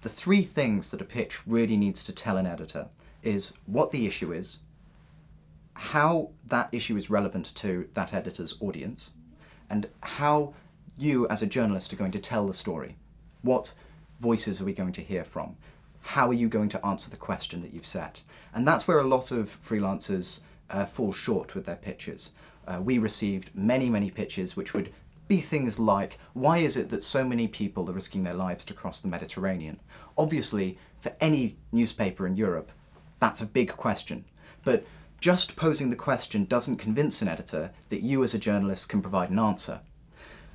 the three things that a pitch really needs to tell an editor is what the issue is, how that issue is relevant to that editor's audience, and how you as a journalist are going to tell the story. What voices are we going to hear from? How are you going to answer the question that you've set? And that's where a lot of freelancers uh, fall short with their pitches. Uh, we received many, many pitches which would be things like, why is it that so many people are risking their lives to cross the Mediterranean? Obviously, for any newspaper in Europe, that's a big question. But just posing the question doesn't convince an editor that you as a journalist can provide an answer.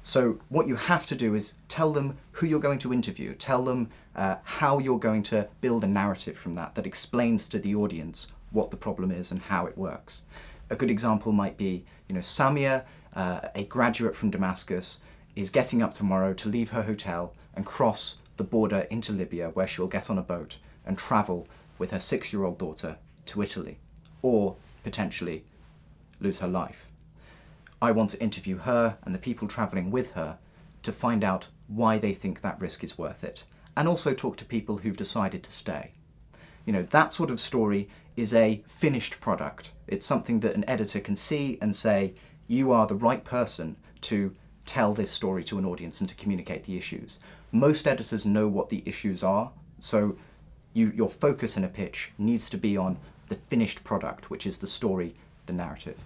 So what you have to do is tell them who you're going to interview, tell them uh, how you're going to build a narrative from that that explains to the audience what the problem is and how it works. A good example might be, you know, Samia, uh, a graduate from Damascus, is getting up tomorrow to leave her hotel and cross the border into Libya where she will get on a boat and travel with her six-year-old daughter to Italy, or potentially lose her life. I want to interview her and the people travelling with her to find out why they think that risk is worth it, and also talk to people who've decided to stay. You know, that sort of story is a finished product. It's something that an editor can see and say, you are the right person to tell this story to an audience and to communicate the issues. Most editors know what the issues are, so you, your focus in a pitch needs to be on the finished product, which is the story, the narrative.